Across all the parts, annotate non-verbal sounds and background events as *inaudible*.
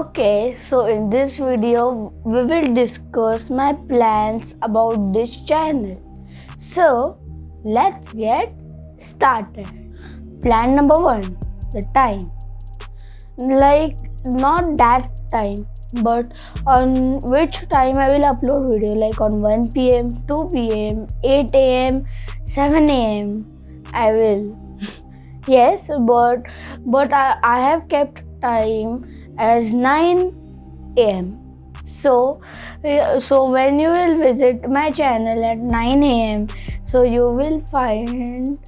Okay, so in this video, we will discuss my plans about this channel. So, let's get started. Plan number one the time. Like, not that time, but on which time I will upload video, like on 1 pm, 2 pm, 8 am, 7 am. I will. *laughs* yes, but but I, I have kept time as 9 am so so when you will visit my channel at 9 am so you will find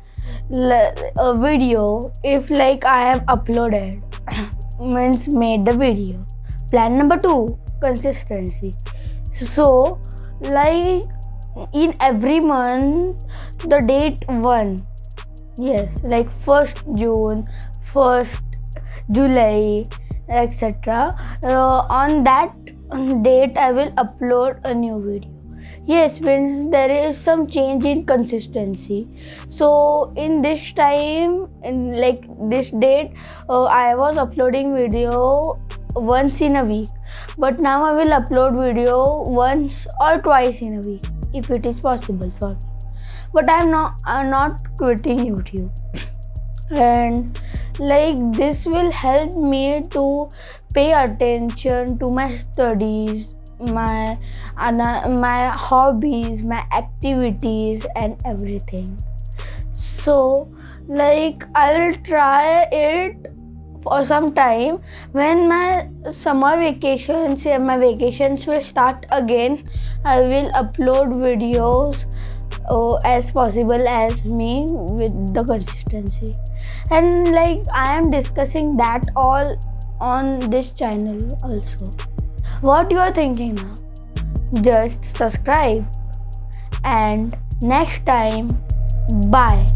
a video if like i have uploaded. *coughs* Means made the video. Plan number 2 consistency. So like in every month the date 1 yes like 1st june 1st july etc uh, on that date i will upload a new video. Yes when there is some change in consistency. So in this time in like this date uh, i was uploading video once in a week. But now i will upload video once or twice in a week if it is possible for me. But i'm not i'm not quitting youtube. And like this will help me to pay attention to my studies my my hobbies my activities and everything. So like i will try it for some time. When my summer vacations my vacations will start again i will upload videos uh, as possible as me with the consistency. And like i am discussing that all on this channel also. What you are thinking now? Just subscribe. And next time bye